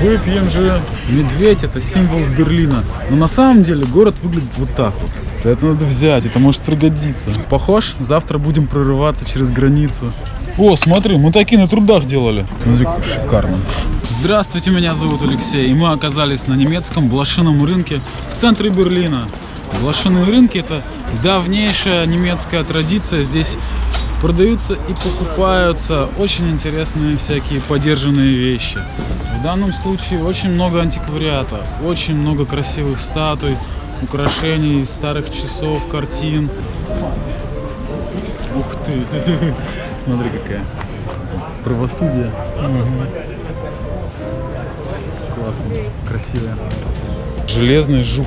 Выпьем же. Медведь это символ Берлина. Но на самом деле город выглядит вот так вот. Это надо взять, это может пригодиться. Похож? Завтра будем прорываться через границу. О, смотри, мы такие на трудах делали. Смотри, шикарно. Здравствуйте, меня зовут Алексей. И мы оказались на немецком блошином рынке в центре Берлина. Блошиные рынки это давнейшая немецкая традиция. Здесь продаются и покупаются очень интересные всякие подержанные вещи. В данном случае очень много антиквариата, очень много красивых статуй, украшений, старых часов, картин. Ух ты! Смотри какая. Правосудие. Классно, красивая. Железный жук.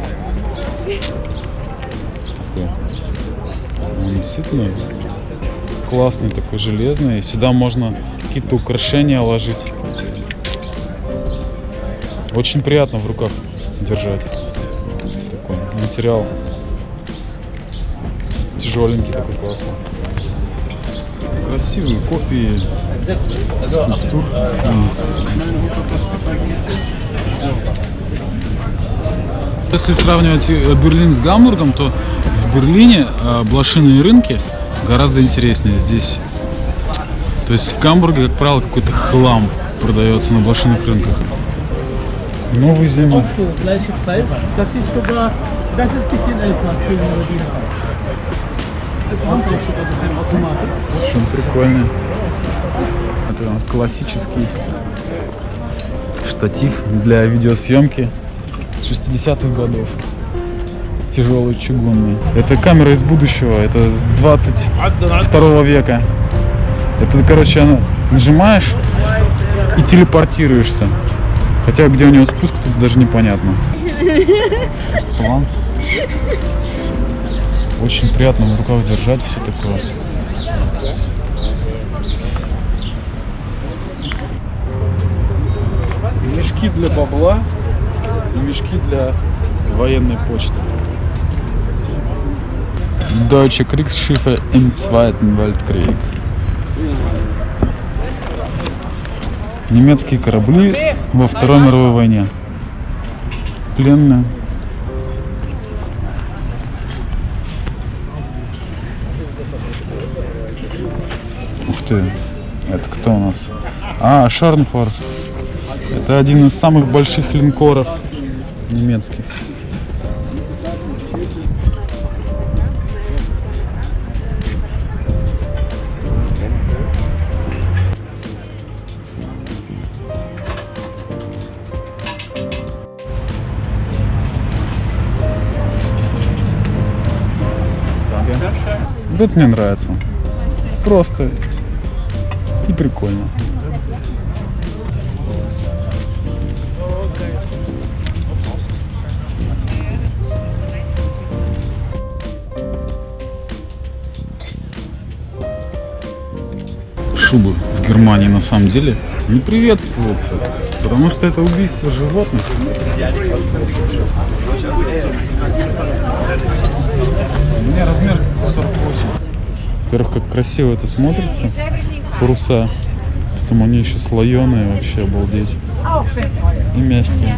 Такой. Он действительно классный такой железный. Сюда можно какие-то украшения ложить. Очень приятно в руках держать. Такой материал тяжеленький такой классный. Красивые копии скульптур. Если сравнивать э, Берлин с Гамбургом, то в Берлине э, блошиные рынки гораздо интереснее здесь. То есть в Гамбурге, как правило, какой-то хлам продается на блошиных рынках. Новый Земля. Совершенно прикольно. Это классический штатив для видеосъемки с 60-х годов. Тяжелый чугунный. Это камера из будущего. Это с 22 века. Это, короче, нажимаешь и телепортируешься. Хотя где у него спуск, тут даже непонятно. Порцелан. Очень приятно в руках держать все такое. Мешки для бабла и мешки для военной почты. Deutsche Kriegsschiffe im Zweiten Weltkrieg. Немецкие корабли во Второй мировой войне. Пленные. Ух ты, это кто у нас? А, Шарнхорст. Это один из самых больших линкоров немецких. Это мне нравится. Просто и прикольно. Шубы в Германии на самом деле не приветствуются, потому что это убийство животных. У меня размер 48. Во-первых, как красиво это смотрится. Паруса. Потом они еще слоеные, вообще обалдеть. И мягкие.